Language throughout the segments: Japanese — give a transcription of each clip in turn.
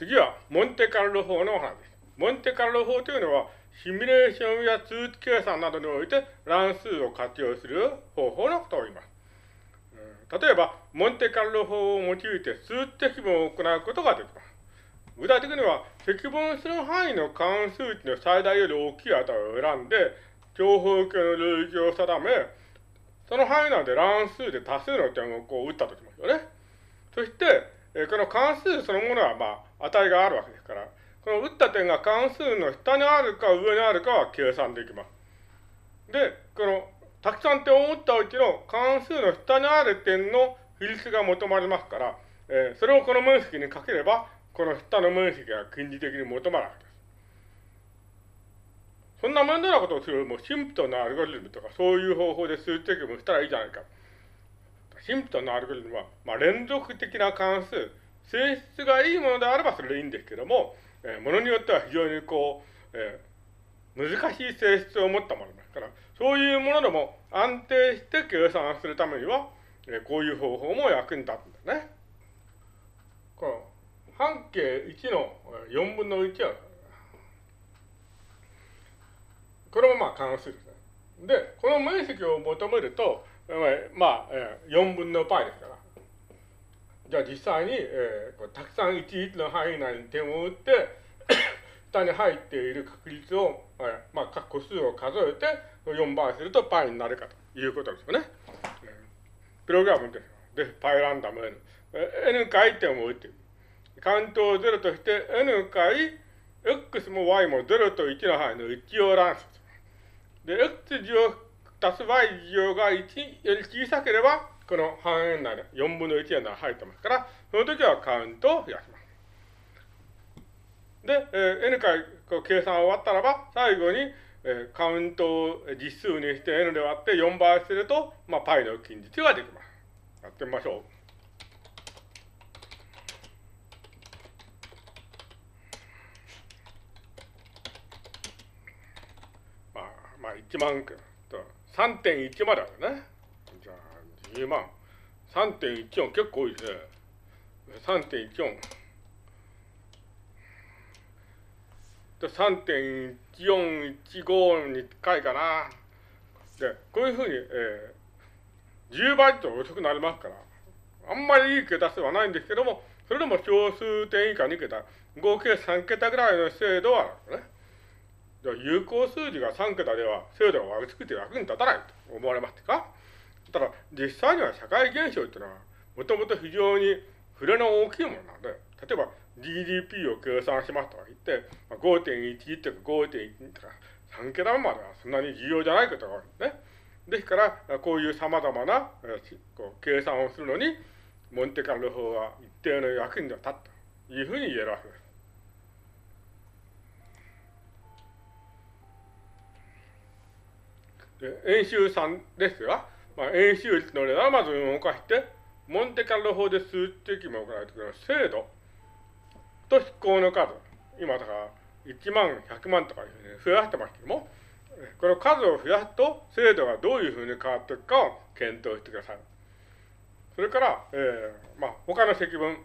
次は、モンテカルロ法のお話です。モンテカルロ法というのは、シミュレーションや数値計算などにおいて乱数を活用する方法のことを言います。例えば、モンテカルロ法を用いて数値積分を行うことができます。具体的には、積分する範囲の関数値の最大より大きい値を選んで、長方形の領域を定め、その範囲内で乱数で多数の点をこう打ったとしますよね。そして、この関数そのものは、まあ、値があるわけですから、この打った点が関数の下にあるか上にあるかは計算できます。で、この、たくさん点を打ったうちの関数の下にある点の比率が求まりますから、えー、それをこの面積にかければ、この下の面積が近似的に求まるわけです。そんな面倒なことをするもうシンプトなアルゴリズムとかそういう方法で数値積分したらいいじゃないか。シンプトなアルゴリズムは、まあ、連続的な関数、性質がいいものであればそれでいいんですけども、えー、ものによっては非常にこう、えー、難しい性質を持ったものですから、そういうものでも安定して計算するためには、えー、こういう方法も役に立つんだね。この半径1の4分の1は、これもまあ関数ですね。で、この面積を求めると、まあ、4分の π ですから。じゃあ実際に、えー、たくさん11の範囲内に点を打って、下に入っている確率を、えー、まあ、各個数を数えて4倍すると π になるかということですよね。えー、プログラムですよ。で、π ランダム n。n 回点を打っている。カウントを0として n 回 x も y も0と1の範囲の一応乱数。で、x 乗足す y 乗が1より小さければ、この半円内で4分の1円内入ってますから、その時はカウントを増やします。で、えー、n 回こう計算終わったらば、最後に、えー、カウントを実数にして n で割って4倍すると、まあ、π の近日ができます。やってみましょう。まあ、まあ、1万く3.1まであるね。10万。3.14結構多いですね。3.14。3.1415に近いかな。で、こういうふうに、えー、10倍と遅くなりますから、あんまりいい桁数はないんですけども、それでも小数点以下2桁、合計3桁ぐらいの精度はあるんですね。有効数字が3桁では精度が悪くて役に立たないと思われますか？ただ、実際には社会現象っていうのは、もともと非常に触れの大きいものなので、例えば GDP を計算しますとか言って、まあ5.11とか5.1とか3桁まではそんなに重要じゃないことがあるんですね。ですから、こういう様々なこう計算をするのに、モンテカルロ法は一定の役に立ったというふうに言えるわけです。演習3ですが、まあ、演習率の値段まず動かして、モンテカルロ法で数値的も行われてくる精度。と飛行の数、今だから1万、100万とかね増やしてますけども、この数を増やすと精度がどういうふうに変わっていくかを検討してください。それから、えー、まあ、他の積分、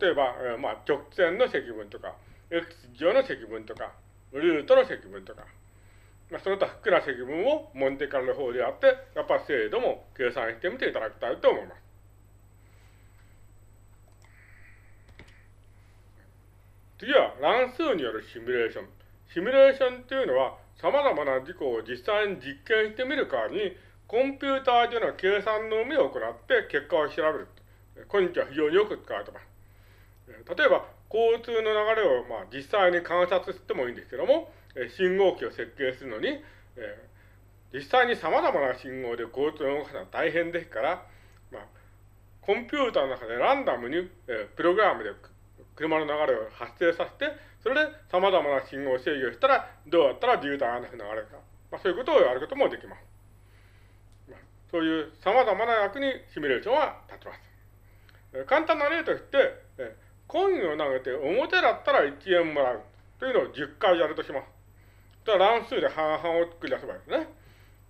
例えば、えー、まあ、直線の積分とか、x 乗の積分とか、ルートの積分とか、まあ、その他複な積分をモンテカルの方であって、やっぱ精度も計算してみていただきたいと思います。次は乱数によるシミュレーション。シミュレーションっていうのは、様々な事項を実際に実験してみる代わりに、コンピューターでの計算のみを行って結果を調べる。今日は非常によく使われています。例えば、交通の流れをまあ実際に観察してもいいんですけども、信号機を設計するのに、えー、実際に様々な信号で交通を動かすのは大変ですから、まあ、コンピューターの中でランダムに、えー、プログラムで車の流れを発生させて、それで様々な信号を制御したら、どうやったら渋滞がなく流れるか。まあ、そういうことをやることもできます。まあ、そういう様々な役にシミュレーションは立ちます。えー、簡単な例として、えー、コインを投げて表だったら1円もらうというのを10回やるとします。と乱数で半々を繰り出せばいいですね。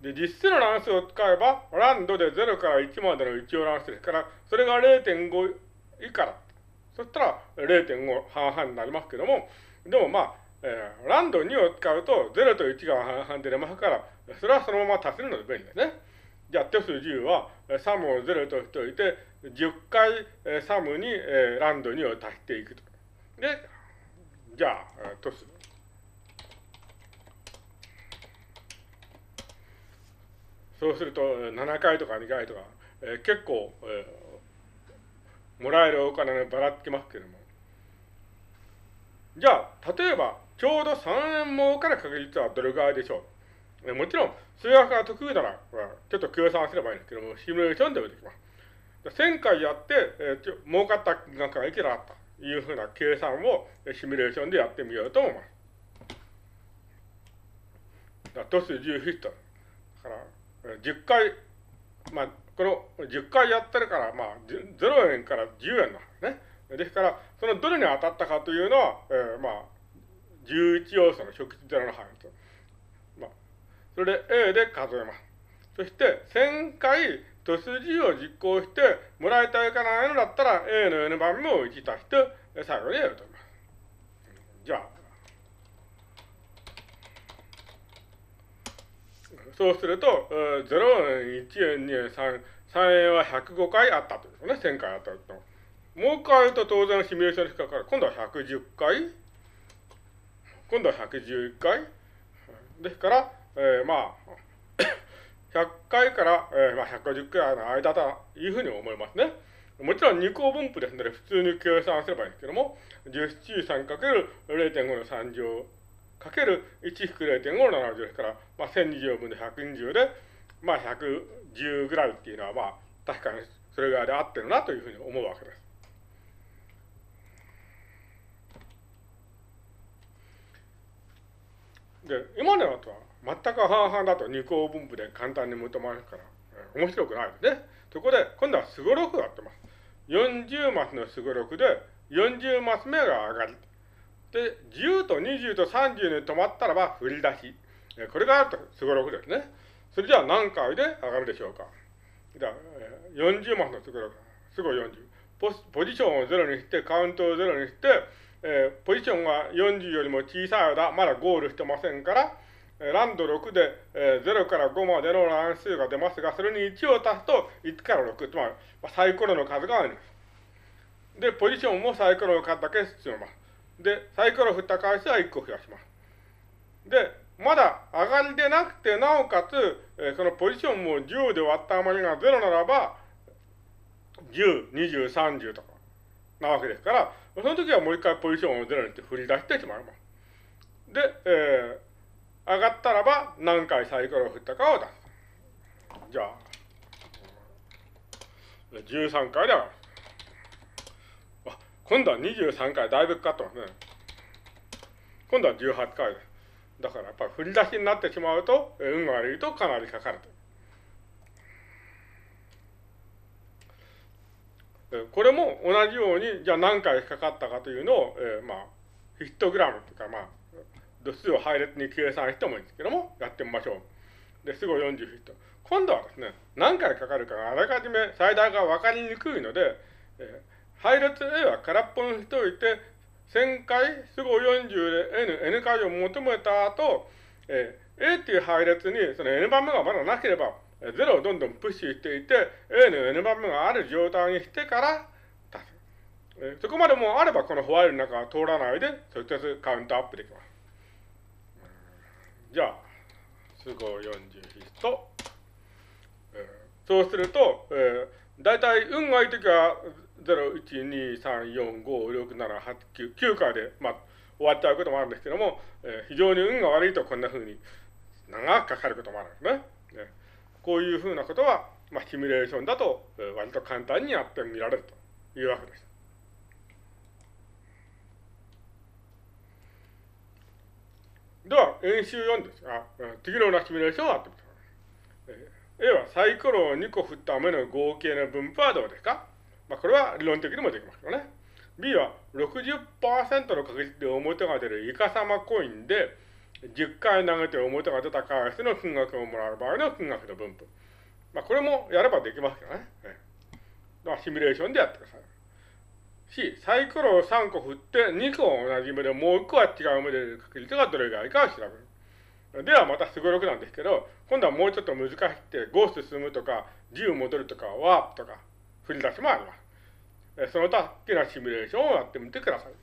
で、実数の乱数を使えば、ランドで0から1までの一応乱数ですから、それが0.5以下だ。そしたら0.5半々になりますけども、でもまあ、えー、ランド2を使うと0と1が半々で出ますから、それはそのまま足せるので便利ですね。じゃあ、テス10は、サムを0としておいて、10回、えサムに、えランド2を足していくと。で、じゃあ、トス。そうすると、7回とか2回とか、え結構、えもらえるお金がばらつきますけれども。じゃあ、例えば、ちょうど3円儲かる確率はどれぐらいでしょう？もちろん、数学が得意なら、ちょっと計算すればいいんですけども、シミュレーションでもできます。1000回やって、えー、儲かった金額がいくらあったというふうな計算をシミュレーションでやってみようと思います。だトス10ヒット。だから、10回、まあ、この10回やってるから、まあ、0円から10円なんですね。ですから、そのどれに当たったかというのは、えー、まあ、11要素の食事0の範囲と。まあそれで A で数えます。そして、1000回、と数字を実行して、もらいたいかないのだったら、A の N 番目を1足して、最後にやると思います。じゃあ、そうすると、0円、1円、2円、3円、3円は105回あったというね、1000回あったと。もう一回言うと当然シミュレーションに引っかかる。今度は110回。今度は111回。ですから、えー、まあ、100回から、えー、まあ、150回の間だというふうに思いますね。もちろん二項分布ですので、普通に計算すればいいんですけども、17 3×0.5 の3乗かける1-0.5の70ですから、まあ、1020分の120で、まあ、110ぐらいっていうのは、まあ、確かにそれぐらいで合ってるなというふうに思うわけです。で、今のやつは、全く半々だと二項分布で簡単に求まるから、面白くないですね。そこで、今度はすごろくやってます。40マスのすごろくで、40マス目が上がり。で、10と20と30に止まったらば振り出し。これがあるとすごろくですね。それじゃあ何回で上がるでしょうか。じゃあ、40マスのすごろく。すごい40。ポポジションを0にして、カウントを0にして、えー、ポジションが40よりも小さい間、まだゴールしてませんから、ランド6で、えー、0から5までの乱数が出ますが、それに1を足すと1から6、つまり、サイコロの数があります。で、ポジションもサイコロの数だけ進めます。で、サイコロ振った回数は1個増やします。で、まだ上がりでなくて、なおかつ、えー、そのポジションも10で割った余りが0ならば、10、20、30とかなわけですから、その時はもう一回ポジションを0にして振り出してしまいます。で、えー上がったらば何回サイコロを振ったかを出す。じゃあ、13回で上がる。今度は23回、だいぶかかってますね。今度は18回です。だからやっぱり振り出しになってしまうと、運が悪いとかなりかかると。これも同じように、じゃあ何回かかったかというのを、えー、まあ、ヒットグラムというか、まあ、度数を配列に計算してもいいんですけども、やってみましょう。で、すぐ40フィット。今度はですね、何回かかるかがあらかじめ最大が分かりにくいので、配列 A は空っぽにしておいて、1000回、すぐ40で N、N 回を求めた後、えー、A っていう配列にその N 番目がまだなければ、0をどんどんプッシュしていて、A の N 番目がある状態にしてから出す。えー、そこまでもあれば、このホワイルの中は通らないで、直接カウントアップできます。じゃあ、都合40ヒスト。そうすると、えー、大体運がいいときは、0、1、2、3、4、5、6、7、8、9、9回で、まあ、終わっちゃうこともあるんですけども、えー、非常に運が悪いとこんな風に長くかかることもあるんですね。ねこういうふうなことは、まあ、シミュレーションだと、えー、割と簡単にやってみられるというわけです。では、演習4ですが、次のようなシミュレーションをやってみてください。A はサイコロを2個振った目の合計の分布はどうですか？まあ、これは論的にもできますよね。B は60%の確率で表が出るイカ様コインで、10回投げて表が出た回数の金額をもらう場合の金額の分布。まあ、これもやればできますよね。まあ、シミュレーションでやってください。C、サイコロを3個振って2個同じ目でもう1個は違う目で確率がどれぐらいかを調べる。ではまたすごろくなんですけど、今度はもうちょっと難しくて5進むとか10戻るとかワープとか振り出しもあります。その他、好きなシミュレーションをやってみてください。